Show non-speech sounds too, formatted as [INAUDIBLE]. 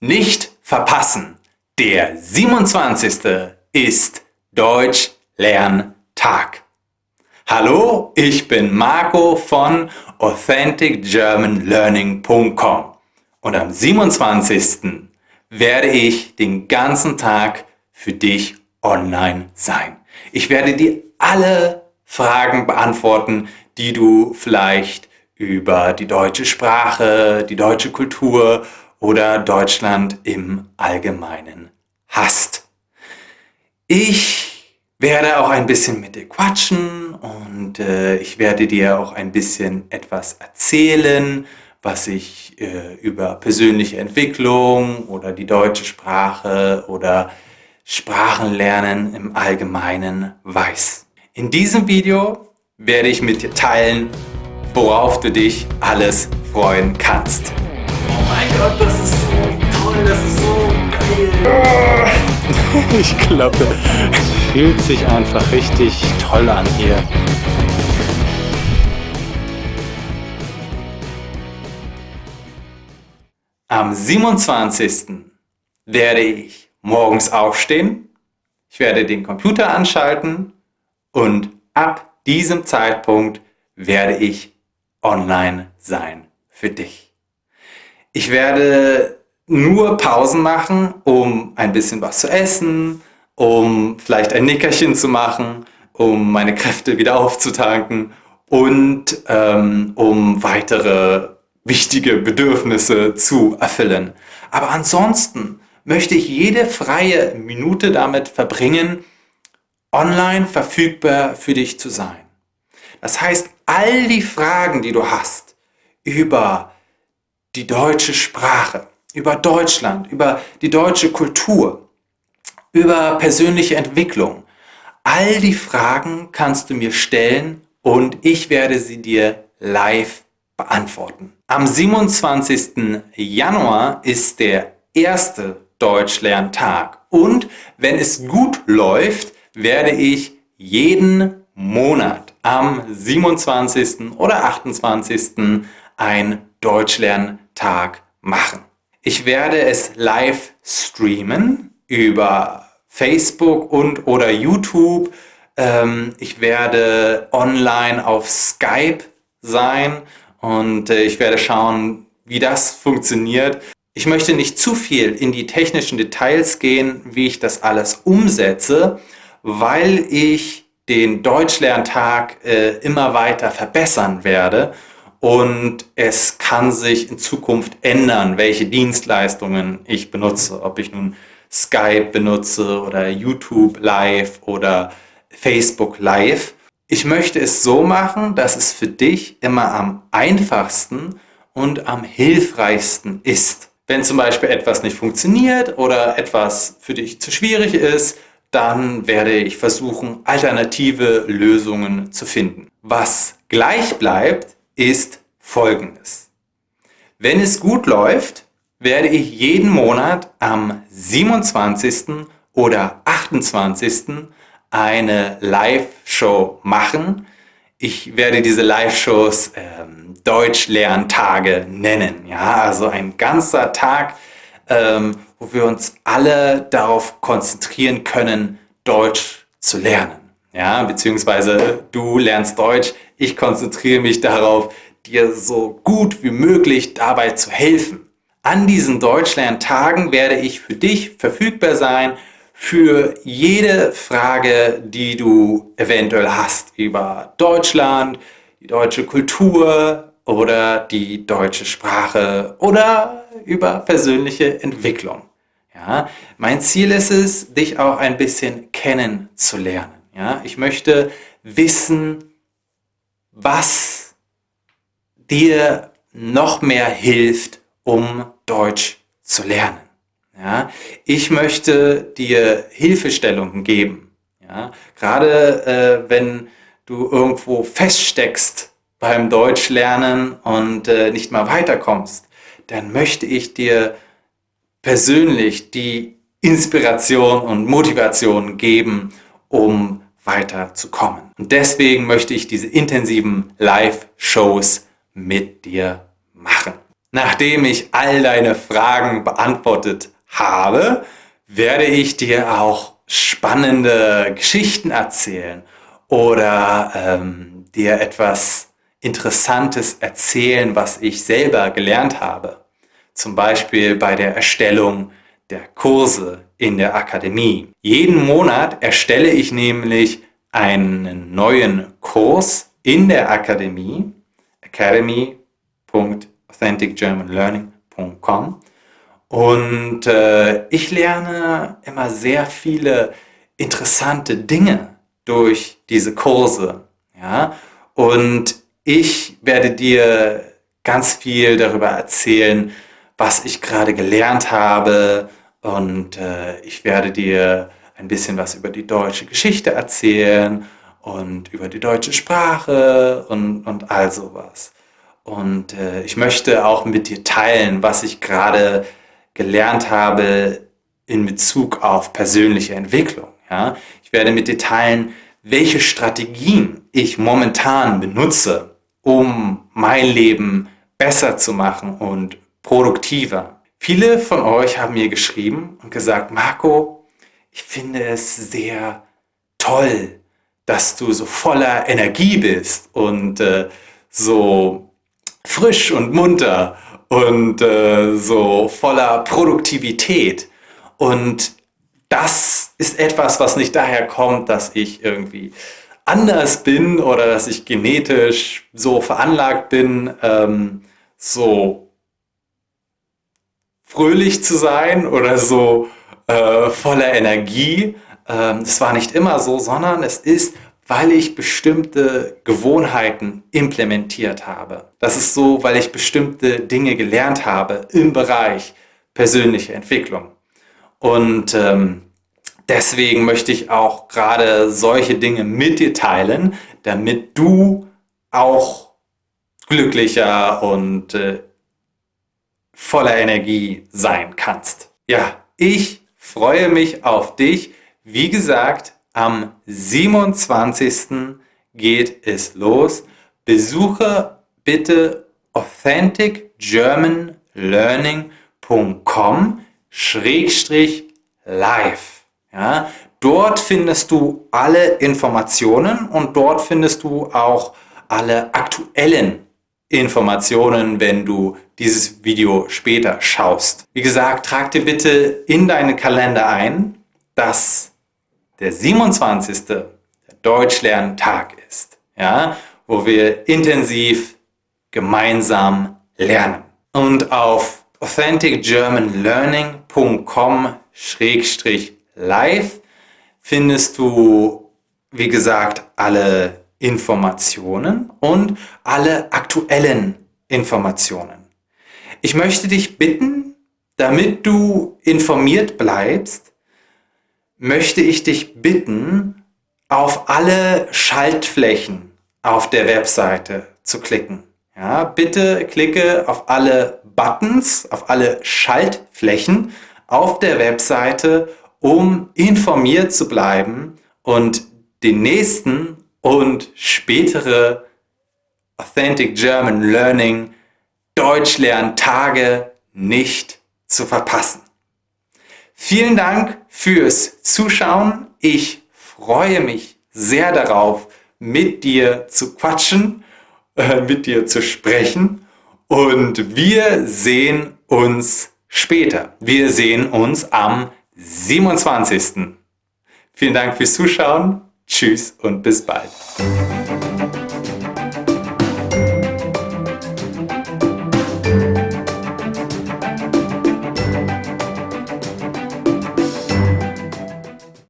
Nicht verpassen! Der 27. ist Deutsch-Lerntag. Hallo, ich bin Marco von AuthenticGermanLearning.com und am 27. werde ich den ganzen Tag für dich online sein. Ich werde dir alle Fragen beantworten, die du vielleicht über die deutsche Sprache, die deutsche Kultur oder Deutschland im Allgemeinen hast. Ich werde auch ein bisschen mit dir quatschen und äh, ich werde dir auch ein bisschen etwas erzählen, was ich äh, über persönliche Entwicklung oder die deutsche Sprache oder Sprachenlernen im Allgemeinen weiß. In diesem Video werde ich mit dir teilen, worauf du dich alles freuen kannst. Mein Gott, das ist so toll, das ist so geil. [LAUGHS] Ich glaube, es fühlt sich einfach richtig toll an hier. Am 27. werde ich morgens aufstehen, ich werde den Computer anschalten und ab diesem Zeitpunkt werde ich online sein für dich. Ich werde nur Pausen machen, um ein bisschen was zu essen, um vielleicht ein Nickerchen zu machen, um meine Kräfte wieder aufzutanken und ähm, um weitere wichtige Bedürfnisse zu erfüllen. Aber ansonsten möchte ich jede freie Minute damit verbringen, online verfügbar für dich zu sein. Das heißt, all die Fragen, die du hast über die deutsche Sprache, über Deutschland, über die deutsche Kultur, über persönliche Entwicklung. All die Fragen kannst du mir stellen und ich werde sie dir live beantworten. Am 27. Januar ist der erste Deutschlerntag und wenn es gut läuft, werde ich jeden Monat am 27. oder 28. ein Deutschlerntag machen. Ich werde es live streamen über Facebook und oder YouTube. Ähm, ich werde online auf Skype sein und äh, ich werde schauen, wie das funktioniert. Ich möchte nicht zu viel in die technischen Details gehen, wie ich das alles umsetze, weil ich den Deutschlerntag äh, immer weiter verbessern werde und es kann sich in Zukunft ändern, welche Dienstleistungen ich benutze, ob ich nun Skype benutze oder YouTube Live oder Facebook Live. Ich möchte es so machen, dass es für dich immer am einfachsten und am hilfreichsten ist. Wenn zum Beispiel etwas nicht funktioniert oder etwas für dich zu schwierig ist, dann werde ich versuchen, alternative Lösungen zu finden. Was gleich bleibt, ist folgendes. Wenn es gut läuft, werde ich jeden Monat am 27. oder 28. eine Live-Show machen. Ich werde diese Live-Shows ähm, Deutsch-Lerntage nennen. Ja, also ein ganzer Tag, ähm, wo wir uns alle darauf konzentrieren können, Deutsch zu lernen. Ja, beziehungsweise du lernst Deutsch, ich konzentriere mich darauf, dir so gut wie möglich dabei zu helfen. An diesen Deutschlerntagen werde ich für dich verfügbar sein, für jede Frage, die du eventuell hast über Deutschland, die deutsche Kultur oder die deutsche Sprache oder über persönliche Entwicklung. Ja, mein Ziel ist es, dich auch ein bisschen kennenzulernen. Ja, ich möchte wissen, was dir noch mehr hilft, um Deutsch zu lernen. Ja, ich möchte dir Hilfestellungen geben. Ja, gerade äh, wenn du irgendwo feststeckst beim Deutschlernen und äh, nicht mal weiterkommst, dann möchte ich dir persönlich die Inspiration und Motivation geben, um weiterzukommen. Und deswegen möchte ich diese intensiven Live-Shows mit dir machen. nachdem ich all deine Fragen beantwortet habe, werde ich dir auch spannende Geschichten erzählen oder ähm, dir etwas Interessantes erzählen, was ich selber gelernt habe. Zum Beispiel bei der Erstellung der Kurse in der Akademie. Jeden Monat erstelle ich nämlich einen neuen Kurs in der Akademie, academy.authenticgermanlearning.com und äh, ich lerne immer sehr viele interessante Dinge durch diese Kurse. Ja? Und ich werde dir ganz viel darüber erzählen, was ich gerade gelernt habe. Und äh, ich werde dir ein bisschen was über die deutsche Geschichte erzählen und über die deutsche Sprache und, und all sowas. Und äh, ich möchte auch mit dir teilen, was ich gerade gelernt habe in Bezug auf persönliche Entwicklung. Ja? Ich werde mit dir teilen, welche Strategien ich momentan benutze, um mein Leben besser zu machen und produktiver. Viele von euch haben mir geschrieben und gesagt, Marco, ich finde es sehr toll, dass du so voller Energie bist und äh, so frisch und munter und äh, so voller Produktivität. Und das ist etwas, was nicht daher kommt, dass ich irgendwie anders bin oder dass ich genetisch so veranlagt bin, ähm, so fröhlich zu sein oder so äh, voller Energie. Ähm, das war nicht immer so, sondern es ist weil ich bestimmte Gewohnheiten implementiert habe. Das ist so, weil ich bestimmte Dinge gelernt habe im Bereich persönliche Entwicklung. Und ähm, deswegen möchte ich auch gerade solche Dinge mit dir teilen, damit du auch glücklicher und äh, voller Energie sein kannst. Ja, ich freue mich auf dich. Wie gesagt, am 27. geht es los. Besuche bitte authenticgermanlearning.com live. Ja, dort findest du alle Informationen und dort findest du auch alle aktuellen Informationen, wenn du dieses Video später schaust. Wie gesagt, trag dir bitte in deinen Kalender ein, dass der 27. der Deutschlerntag ist, ja, wo wir intensiv gemeinsam lernen. Und auf authenticgermanlearning.com-live findest du, wie gesagt, alle Informationen und alle aktuellen Informationen. Ich möchte dich bitten, damit du informiert bleibst, möchte ich dich bitten, auf alle Schaltflächen auf der Webseite zu klicken. Ja, bitte klicke auf alle Buttons, auf alle Schaltflächen auf der Webseite, um informiert zu bleiben und den nächsten und spätere Authentic German Learning Deutschlerntage nicht zu verpassen. Vielen Dank fürs Zuschauen. Ich freue mich sehr darauf, mit dir zu quatschen, äh, mit dir zu sprechen und wir sehen uns später. Wir sehen uns am 27. Vielen Dank fürs Zuschauen. Tschüss und bis bald.